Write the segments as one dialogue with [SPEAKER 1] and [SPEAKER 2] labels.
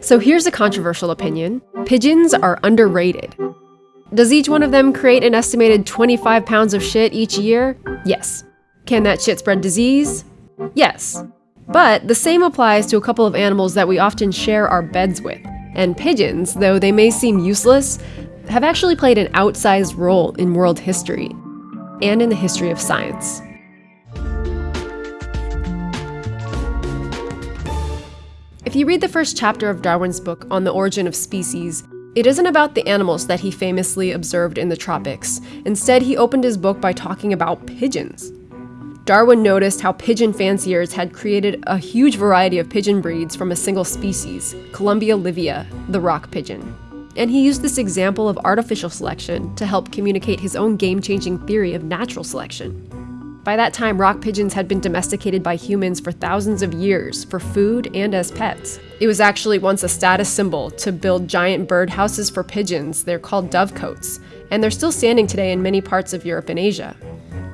[SPEAKER 1] So here's a controversial opinion pigeons are underrated. Does each one of them create an estimated 25 pounds of shit each year? Yes. Can that shit spread disease? Yes. But the same applies to a couple of animals that we often share our beds with. And pigeons, though they may seem useless, have actually played an outsized role in world history and in the history of science. If you read the first chapter of Darwin's book on the origin of species, it isn't about the animals that he famously observed in the tropics. Instead, he opened his book by talking about pigeons. Darwin noticed how pigeon fanciers had created a huge variety of pigeon breeds from a single species, Columba livia, the rock pigeon. And he used this example of artificial selection to help communicate his own game changing theory of natural selection. By that time, rock pigeons had been domesticated by humans for thousands of years for food and as pets. It was actually once a status symbol to build giant bird houses for pigeons. They're called dovecotes, and they're still standing today in many parts of Europe and Asia.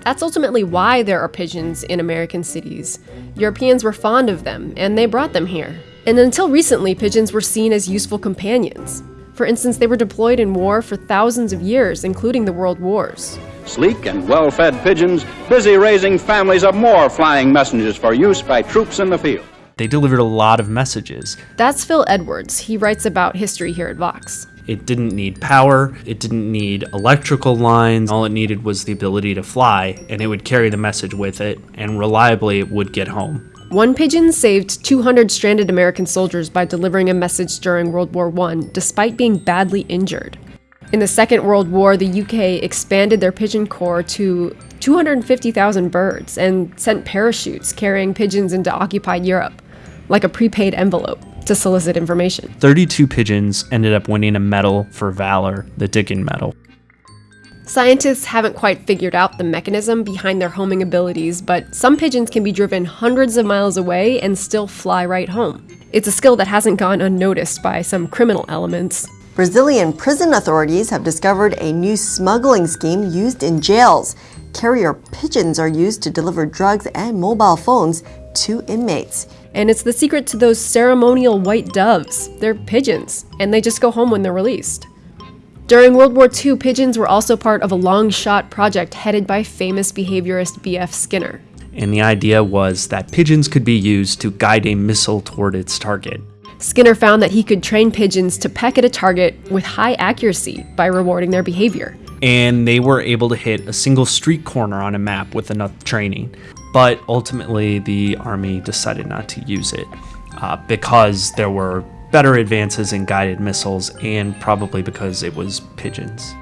[SPEAKER 1] That's ultimately why there are pigeons in American cities. Europeans were fond of them, and they brought them here. And until recently, pigeons were seen as useful companions. For instance, they were deployed in war for thousands of years, including the World Wars.
[SPEAKER 2] Sleek and well-fed pigeons, busy raising families of more flying messengers for use by troops in the field.
[SPEAKER 3] They delivered a lot of messages.
[SPEAKER 1] That's Phil Edwards. He writes about history here at Vox.
[SPEAKER 3] It didn't need power, it didn't need electrical lines. All it needed was the ability to fly, and it would carry the message with it, and reliably it would get home.
[SPEAKER 1] One pigeon saved 200 stranded American soldiers by delivering a message during World War I, despite being badly injured. In the Second World War, the UK expanded their pigeon corps to 250,000 birds and sent parachutes carrying pigeons into occupied Europe, like a prepaid envelope, to solicit information.
[SPEAKER 3] 32 pigeons ended up winning a medal for valor, the Dickin Medal.
[SPEAKER 1] Scientists haven't quite figured out the mechanism behind their homing abilities, but some pigeons can be driven hundreds of miles away and still fly right home. It's a skill that hasn't gone unnoticed by some criminal elements.
[SPEAKER 4] Brazilian prison authorities have discovered a new smuggling scheme used in jails. Carrier pigeons are used to deliver drugs and mobile phones to inmates.
[SPEAKER 1] And it's the secret to those ceremonial white doves. They're pigeons, and they just go home when they're released. During World War II, pigeons were also part of a long shot project headed by famous behaviorist B.F. Skinner.
[SPEAKER 3] And the idea was that pigeons could be used to guide a missile toward its target.
[SPEAKER 1] Skinner found that he could train pigeons to peck at a target with high accuracy by rewarding their behavior.
[SPEAKER 3] And they were able to hit a single street corner on a map with enough training. But ultimately, the Army decided not to use it uh, because there were better advances in guided missiles and probably because it was pigeons.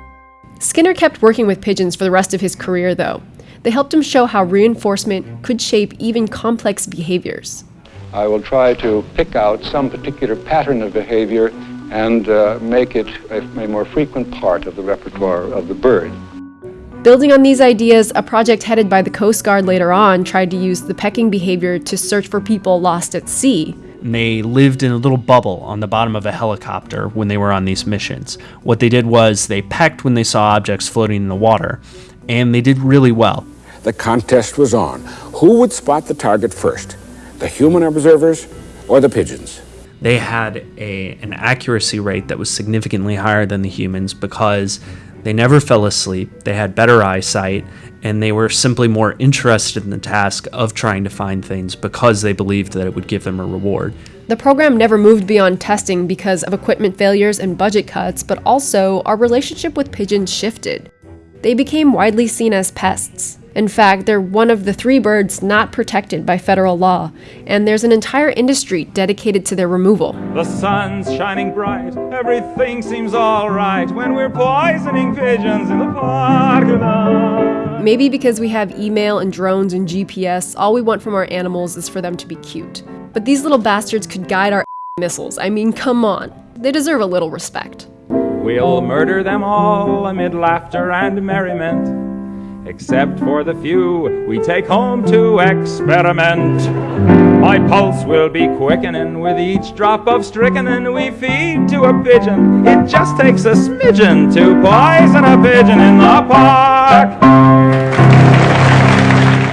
[SPEAKER 1] Skinner kept working with pigeons for the rest of his career, though. They helped him show how reinforcement could shape even complex behaviors.
[SPEAKER 5] I will try to pick out some particular pattern of behavior and uh, make it a, a more frequent part of the repertoire of the bird.
[SPEAKER 1] Building on these ideas, a project headed by the Coast Guard later on tried to use the pecking behavior to search for people lost at sea.
[SPEAKER 3] They lived in a little bubble on the bottom of a helicopter when they were on these missions. What they did was they pecked when they saw objects floating in the water, and they did really well.
[SPEAKER 6] The contest was on. Who would spot the target first? The human observers or the pigeons?
[SPEAKER 3] They had a, an accuracy rate that was significantly higher than the humans because they never fell asleep, they had better eyesight, and they were simply more interested in the task of trying to find things because they believed that it would give them a reward.
[SPEAKER 1] The program never moved beyond testing because of equipment failures and budget cuts, but also our relationship with pigeons shifted. They became widely seen as pests, in fact, they're one of the three birds not protected by federal law, and there's an entire industry dedicated to their removal.
[SPEAKER 7] The sun's shining bright, everything seems alright when we're poisoning pigeons in the park.
[SPEAKER 1] Maybe because we have email and drones and GPS, all we want from our animals is for them to be cute. But these little bastards could guide our missiles. I mean, come on. They deserve a little respect.
[SPEAKER 7] We'll murder them all amid laughter and merriment except for the few we take home to experiment. My pulse will be quickening with each drop of strychnine we feed to a pigeon. It just takes a smidgen to poison a pigeon in the park.